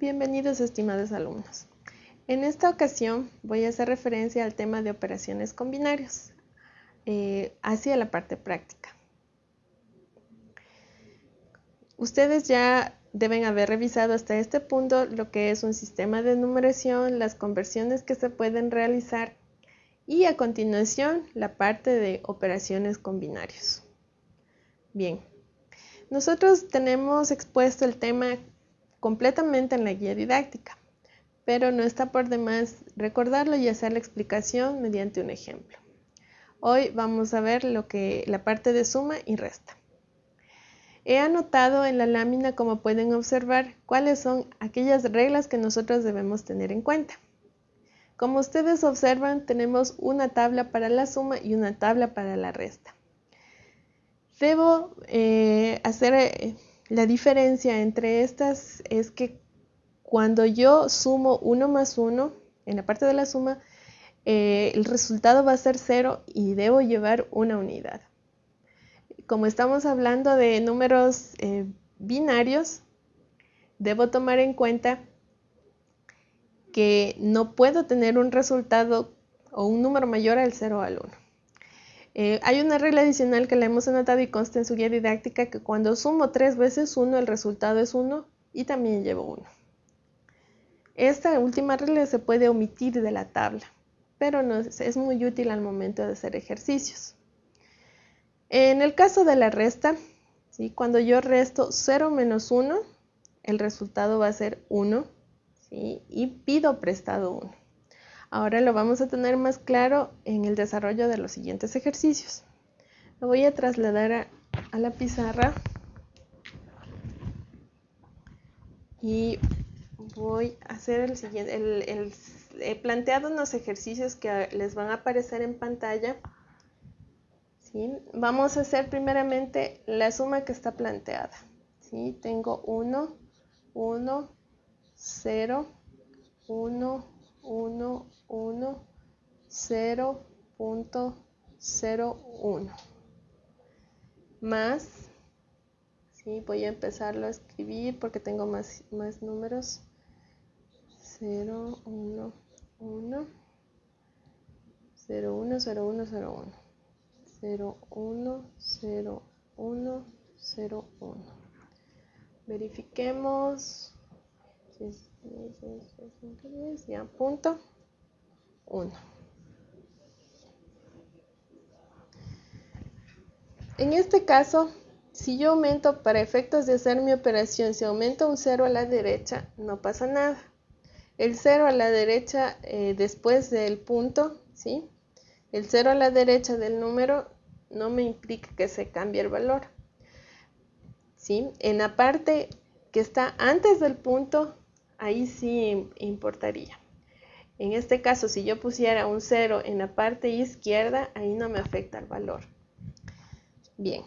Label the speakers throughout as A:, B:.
A: Bienvenidos estimados alumnos. En esta ocasión voy a hacer referencia al tema de operaciones con binarios, eh, hacia la parte práctica. Ustedes ya deben haber revisado hasta este punto lo que es un sistema de numeración, las conversiones que se pueden realizar y a continuación la parte de operaciones con binarios. Bien, nosotros tenemos expuesto el tema completamente en la guía didáctica, pero no está por demás recordarlo y hacer la explicación mediante un ejemplo. Hoy vamos a ver lo que la parte de suma y resta. He anotado en la lámina, como pueden observar, cuáles son aquellas reglas que nosotros debemos tener en cuenta. Como ustedes observan, tenemos una tabla para la suma y una tabla para la resta. Debo eh, hacer eh, la diferencia entre estas es que cuando yo sumo 1 más 1, en la parte de la suma, eh, el resultado va a ser 0 y debo llevar una unidad. Como estamos hablando de números eh, binarios, debo tomar en cuenta que no puedo tener un resultado o un número mayor al 0 o al 1. Eh, hay una regla adicional que la hemos anotado y consta en su guía didáctica que cuando sumo tres veces 1 el resultado es 1 y también llevo 1. Esta última regla se puede omitir de la tabla, pero es muy útil al momento de hacer ejercicios. En el caso de la resta, cuando yo resto 0 menos 1, el resultado va a ser 1 y pido prestado 1. Ahora lo vamos a tener más claro en el desarrollo de los siguientes ejercicios. Lo voy a trasladar a, la pizarra y voy a hacer el siguiente. He planteado unos ejercicios que les van a aparecer en pantalla. Vamos a hacer primeramente la suma que está planteada. ¿sí? Tengo 1, 1, 0, 1, 1, 1, 0.01 más, ¿sí? voy a empezarlo a escribir porque tengo más, números, 0, 1, 1, 0, 1, 0, 1, 0, 1, 0, 1, 0, 1, 0, 1. Verifiquemos ya punto 1. En este caso, si yo aumento para efectos de hacer mi operación, si aumento un 0 a la derecha, no pasa nada. El 0 a la derecha eh, después del punto, ¿sí? El 0 a la derecha del número no me implica que se cambie el valor. ¿sí? En la parte que está antes del punto, ahí sí importaría. En este caso, si yo pusiera un 0 en la parte izquierda, ahí no me afecta el valor. Bien.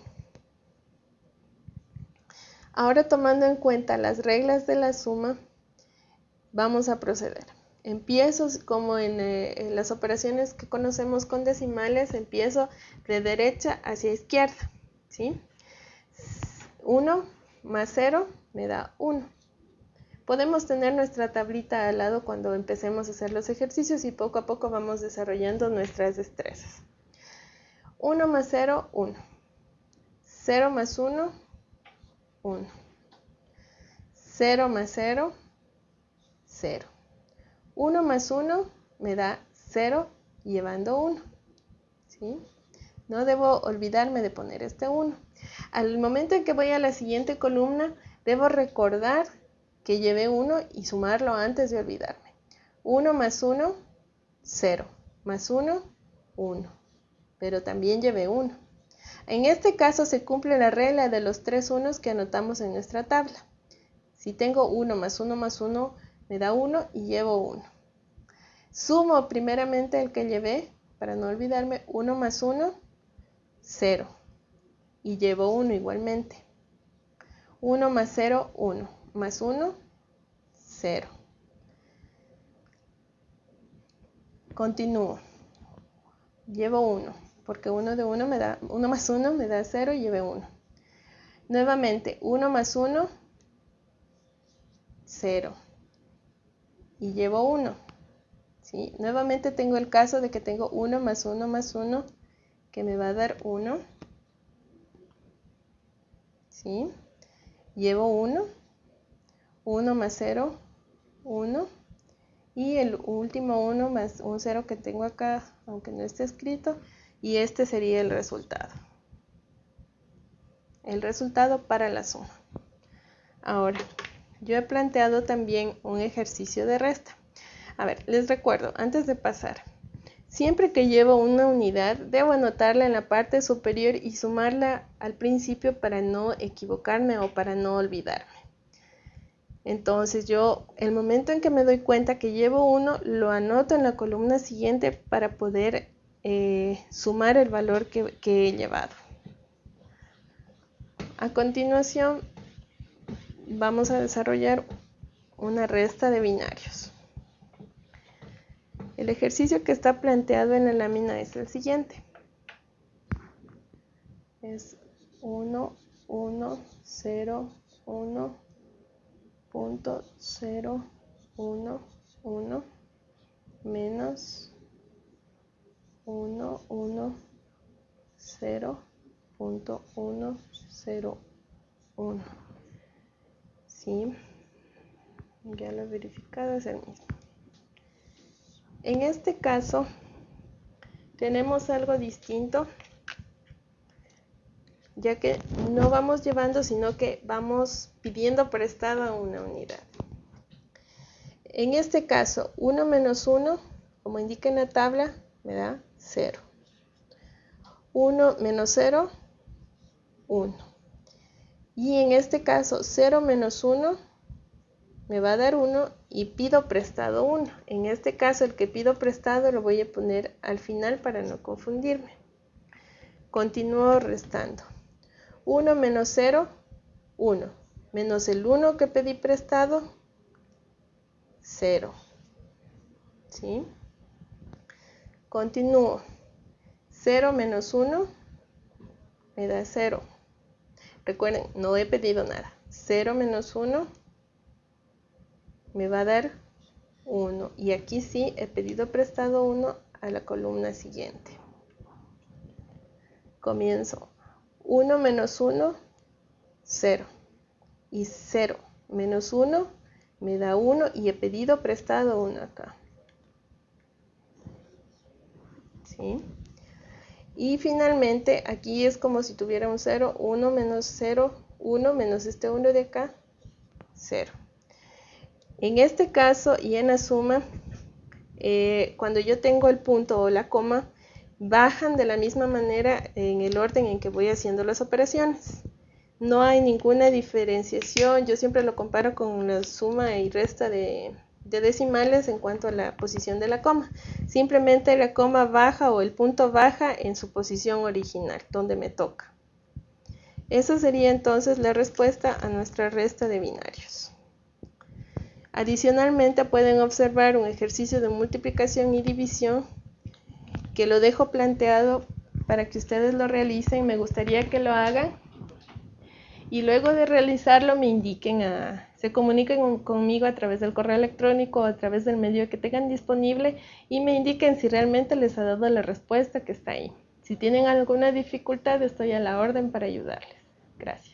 A: Ahora tomando en cuenta las reglas de la suma, vamos a proceder. Empiezo como en, eh, en las operaciones que conocemos con decimales, empiezo de derecha hacia izquierda. ¿sí? 1 más 0 me da 1. Podemos tener nuestra tablita al lado cuando empecemos a hacer los ejercicios y poco a poco vamos desarrollando nuestras destrezas. 1 más 0, 1. 0 más 1, 1. 0 más 0, 0. 1 más 1 me da 0 llevando 1. ¿sí? No debo olvidarme de poner este 1. Al momento en que voy a la siguiente columna, debo recordar que llevé 1 y sumarlo antes de olvidarme. 1 más 1, 0. Más 1, 1. Pero también llevé 1. En este caso se cumple la regla de los tres unos que anotamos en nuestra tabla. Si tengo 1 más 1 más 1, me da 1 y llevo 1. Sumo primeramente el que llevé, para no olvidarme, 1 más 1, 0. Y llevo 1 igualmente. 1 más 0, 1 más 1, 0. Continúo. Llevo 1, porque 1 de 1 me da 1 más 1 me da 0 y llevé 1. Nuevamente, 1 más 1, 0. y llevo 1. ¿sí? Nuevamente tengo el caso de que tengo 1 más 1 más 1 que me va a dar 1. ¿sí? Llevo 1, 1 más 0, 1. Y el último 1 más un 0 que tengo acá, aunque no esté escrito, y este sería el resultado. El resultado para la suma. Ahora, yo he planteado también un ejercicio de resta. A ver, les recuerdo, antes de pasar, siempre que llevo una unidad, debo anotarla en la parte superior y sumarla al principio para no equivocarme o para no olvidarme. Entonces yo, el momento en que me doy cuenta que llevo uno, lo anoto en la columna siguiente para poder eh, sumar el valor que, que he llevado. A continuación, vamos a desarrollar una resta de binarios. El ejercicio que está planteado en la lámina es el siguiente. Es 1, 1, 0, 1, punto 0, 1, 1, menos 1, 1, 0, punto 1, 0, 1. ¿Sí? Ya lo he verificado, es el mismo. En este caso, tenemos algo distinto, ya que no vamos llevando, sino que vamos pidiendo prestado una unidad. En este caso, 1 menos 1, como indica en la tabla, me da 0. 1 menos 0, 1. Y en este caso, 0 menos 1 me va a dar 1 y pido prestado 1. En este caso el que pido prestado lo voy a poner al final para no confundirme. Continúo restando. 1 menos 0, 1. Menos el 1 que pedí prestado, 0. ¿Sí? Continúo. 0 menos 1 me da 0. Recuerden, no he pedido nada. 0 menos 1 me va a dar 1 y aquí sí he pedido prestado 1 a la columna siguiente. Comienzo 1 menos 1, 0 y 0 menos 1 me da 1 y he pedido prestado 1 acá. ¿Sí? Y finalmente aquí es como si tuviera un 0, 1 menos 0, 1 menos este 1 de acá, 0. En este caso y en la suma, eh, cuando yo tengo el punto o la coma, bajan de la misma manera en el orden en que voy haciendo las operaciones. No hay ninguna diferenciación, yo siempre lo comparo con la suma y resta de, de decimales en cuanto a la posición de la coma. Simplemente la coma baja o el punto baja en su posición original, donde me toca. Esa sería entonces la respuesta a nuestra resta de binarios. Adicionalmente pueden observar un ejercicio de multiplicación y división que lo dejo planteado para que ustedes lo realicen. Me gustaría que lo hagan y luego de realizarlo me indiquen, a, se comuniquen conmigo a través del correo electrónico o a través del medio que tengan disponible y me indiquen si realmente les ha dado la respuesta que está ahí. Si tienen alguna dificultad estoy a la orden para ayudarles. Gracias.